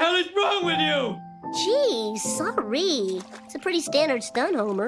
the hell is wrong with you? Gee, sorry. It's a pretty standard stunt, Homer.